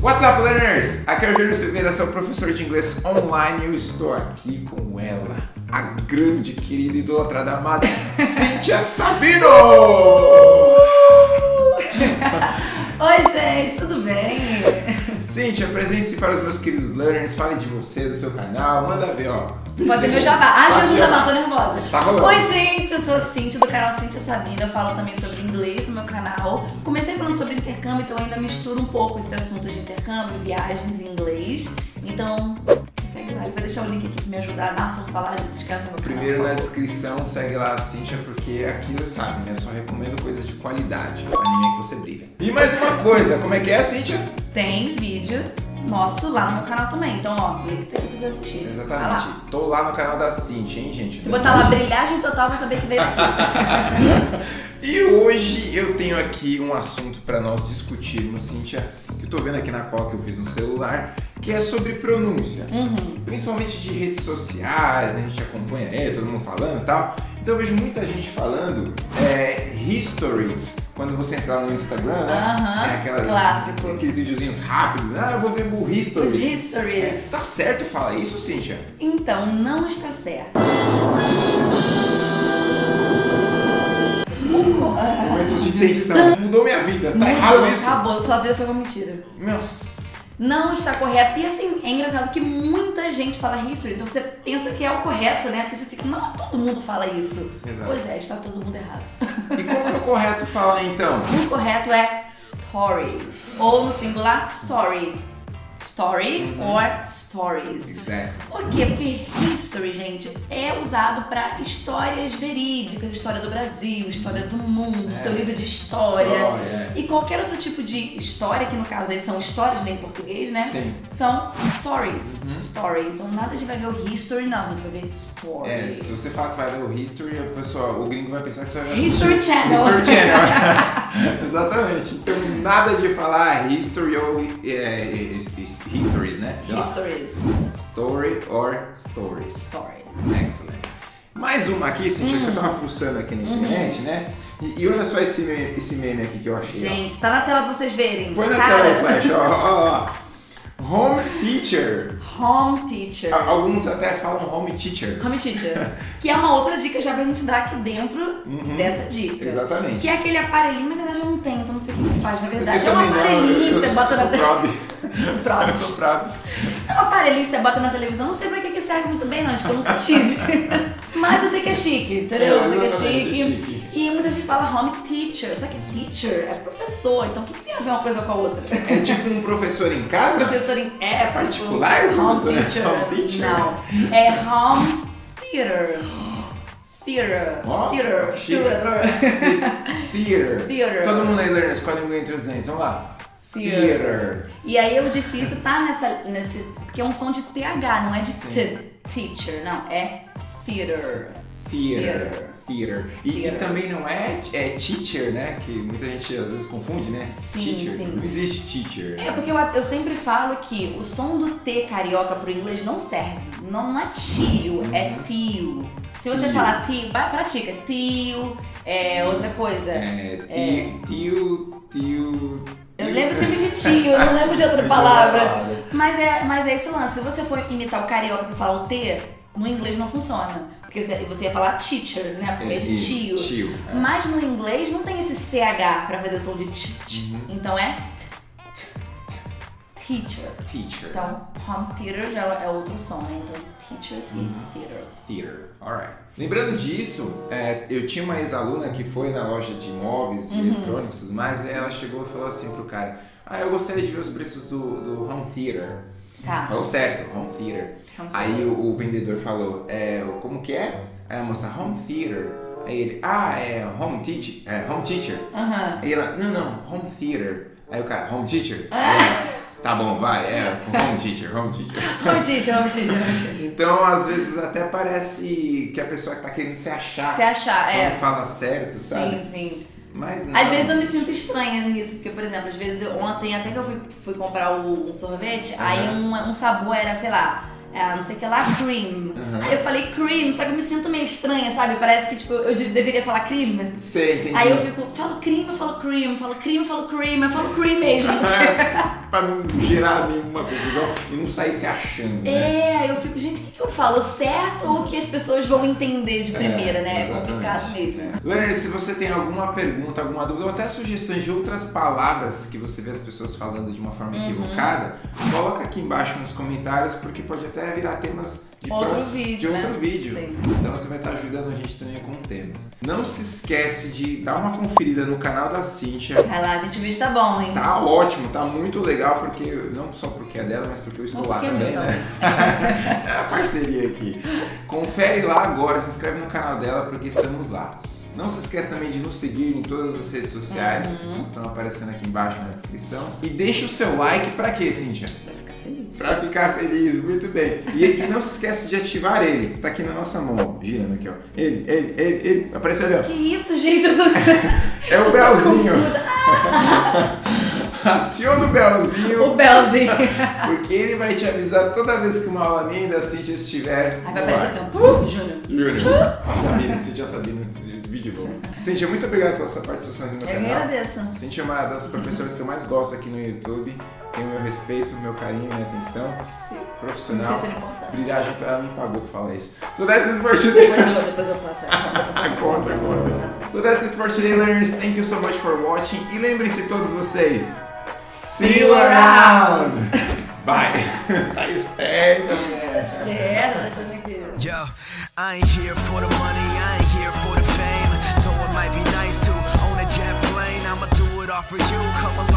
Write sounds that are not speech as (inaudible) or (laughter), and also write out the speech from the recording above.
What's up, learners? Aqui é o Júlio Silveira, seu professor de inglês online e eu estou aqui com ela, a grande, querida, idolatrada, amada (laughs) Cíntia Sabino! (laughs) Oi, gente, tudo bem? Cíntia, apresente-se para os meus queridos learners, fale de você, do seu canal, manda ver, ó. Fazer meu jabá. Ah, Jesus amado, tô nervosa. Tá rolando. Oi, gente, eu sou a Cintia, do canal Cintia Sabina. Eu falo também sobre inglês no meu canal. Comecei falando sobre intercâmbio, então ainda misturo um pouco esse assunto de intercâmbio, viagens em inglês. Então, segue lá. Ele vai deixar o link aqui pra me ajudar na força lá de se inscreve no meu canal. Primeiro na descrição, segue lá a Cintia, porque aqui você sabe, né? Eu só recomendo coisas de qualidade, anime que você brilha. E mais uma coisa, como é que é, Cíntia? Tem vídeo nosso lá no meu canal também. Então, ó, link tá aqui pra você assistir. Vai lá. Exatamente. Tô lá no canal da Cintia, hein, gente? Se botar lá brilhagem total, vai saber que veio daqui. (laughs) E hoje eu tenho aqui um assunto para nós discutirmos, Cíntia, que eu tô vendo aqui na qual que eu fiz no celular, que é sobre pronúncia. Uhum. Principalmente de redes sociais, né? a gente acompanha aí, todo mundo falando e tal. Então eu vejo muita gente falando é, histories, quando você entrar no Instagram, né? Aham, É aquela- clássico. Aqueles videozinhos rápidos, ah, eu vou ver bull Os histories. É, histories. tá certo falar isso, Cíntia? Então, não está certo. Momentos de tensão. Mudou minha vida, tá errado Mudou, isso? Acabou, sua vida foi uma mentira. Nossa. Não está correto. E assim, é engraçado que muita gente fala history, então você pensa que é o correto, né? Porque você fica, não, todo mundo fala isso. Exato. Pois é, está todo mundo errado. E como que é o correto falar então? (laughs) O correto é stories. Ou no singular, story. Story Uhum. or stories. Exactly. Por quê? Porque history, gente, é usado para histórias verídicas, história do Brasil, história do mundo, É. seu livro de história. História, E qualquer outro tipo de história, que no caso aí são histórias, né, em português, né? Sim. São stories. Uhum. Story. Então nada de vai ver o history, não, a gente vai ver story. É, se você falar que vai ver o History, o pessoal, o gringo vai pensar que você vai ver (laughs) History Channel. History Channel. (laughs) (laughs) Exatamente. Então nada de falar history ou é, his- his- histories, né? Sei lá. Stories. Story or stories. Stories. Excellent. Mais uma aqui, Cintia, que eu tava fuçando aqui na internet, né? E, e olha só esse meme, esse meme aqui que eu achei. ó. Gente, tá na tela pra vocês verem. Põe na Cara, tela aí, Flash, ó, ó, ó. Home teacher. Home teacher. Alguns até falam home teacher. Home teacher. (laughs) que é uma outra dica já pra gente dar aqui dentro dessa dica. Uhum. Exatamente. Que é aquele aparelhinho, na verdade eu não tenho, então não sei o que faz. Na verdade, Eu é um não, aparelhinho eu- que eu você bota sou na prob. (laughs) Pronto. (laughs) Eu sou probs. É um aparelhinho que você bota na televisão, não sei pra que, serve muito bem, não, acho que eu nunca tive. Mas eu sei que é chique, entendeu? É, eu sei que é chique. é chique. E muita gente fala home teacher, só que teacher é professor, então o que, que tem a ver uma coisa com a outra? É tipo um professor em casa? Professor em. É, professor- Particular, Home teacher. Home teacher? Não. É home theater. Theater. Ó, Theater. Theater. Theater. Theater. Todo mundo aí, learners, com a língua entre os dentes. Vamos lá. Theater. Theater. E aí o difícil tá nessa, nesse. Porque é um som de TH, não é de. Teacher, não. É theater. Theater. Theater. E, e Theater. também não é, é teacher, né? Que muita gente às vezes confunde, né? Sim, teacher. sim. Não existe teacher. É, porque eu, eu sempre falo que o som do T carioca pro inglês não serve. Não, não é tio, é tio. Se você Uhum. Tio. falar tio, vai- pratica. Tio, é outra coisa. É, tio, tio, tio. Eu lembro sempre de tio, eu não lembro de outra (laughs) palavra. palavra. Mas é, mas é esse lance. Se você for imitar o carioca pra falar o T, no inglês não funciona. Porque você, ia falar teacher, né? Porque é de tio. tio, é. Mas no inglês não tem esse CH pra fazer o som de t. t. Uhum. Então é teacher. Teacher. Então, home theater já é outro som, né? Então, teacher Uhum. e theater. Theater, alright. Lembrando disso, é, eu tinha uma ex-aluna que foi na loja de imóveis, Uhum. de eletrônicos e tudo mais, e ela chegou e falou assim pro cara: Ah, eu gostaria de ver os preços do, do home theater. Tá. Falou certo, home theater. Home Aí o, o vendedor falou: é, Como que é? Aí a moça, home theater. Aí ele, ah, é home teacher. É, home teacher. Aham. Aí ela, não, não, home theater. Aí o cara, home teacher? Ah. Ela, tá bom, vai, é, home teacher, home teacher. (laughs) Home teacher, home teacher, home teacher. Então, às vezes, até parece que a pessoa tá querendo se achar. Se achar, Quando é. fala certo, sabe? Sim, sim. Às vezes eu me sinto estranha nisso, porque, por exemplo, às vezes eu- ontem até que eu fui, fui comprar o- um sorvete, aí um, um sabor era, sei lá, é, não sei o que lá, cream. Uhum. Aí eu falei cream, só que eu me sinto meio estranha, sabe? Parece que tipo, eu de- deveria falar cream. Sei, entendi. Aí eu fico, falo cream, eu falo cream, falo cream, eu falo cream, eu falo cream mesmo. (laughs) pra não gerar nenhuma confusão e não sair se achando, né? É, aí eu fico, gente, o que, que eu falo? Certo ou o que as pessoas vão entender de primeira, né? É exatamente. complicado mesmo. Leonard, se você tem alguma pergunta, alguma dúvida, ou até sugestões de outras palavras que você vê as pessoas falando de uma forma Uhum. equivocada, coloca aqui embaixo nos comentários, porque pode até virar temas de, Outro próximo- vídeo, de outro né? vídeo. Sim. Então você vai estar ajudando a gente também com temas. Não se esquece de dar uma conferida no canal da Cíntia. Vai lá, gente, o vídeo tá bom, hein? Tá ótimo, tá muito legal, porque não só porque é dela, mas porque eu estou lá porque é também, né? (laughs) é a parceria aqui. Confere lá agora, se inscreve no canal dela, porque estamos lá. Não se esqueça também de nos seguir em todas as redes sociais, Uhum. que estão aparecendo aqui embaixo na descrição. E deixa o seu like pra quê, Cíntia? Pra ficar feliz. Muito bem. E, e não se esquece de ativar ele, tá aqui na nossa mão, ó, girando aqui, ó. Ele, ele, ele, ele, apareceu ali, ó. Que isso, gente? Eu tô... (laughs) É o Belzinho. confusa. (laughs) Aciona o Belzinho. O Belzinho. (laughs) Porque ele vai te avisar toda vez que uma aula minha da Cintia estiver. Aí vai aparecer assim, ó, "Pum, Júnior. Júnior. Sabina, Cintia Sabina, vídeo novo. Cintia, muito obrigado pela sua participação aqui no Eu canal. agradeço. Cintia é uma das professoras que eu mais gosto aqui no YouTube. Tem o meu respeito, meu carinho, minha atenção. Me Profissional. sentindo importante. Brilhar junto, ela me pagou pra falar isso. So that's it for today. Depois eu, depois eu passo a (laughs) conta. eu conta. So that's it for today, learners. Thank you so much for watching. E lembrem-se todos vocês. See you around! Bye! (laughs) tá esperto, né? É, tá achando que... Yo, I ain't here for the money, for you. Come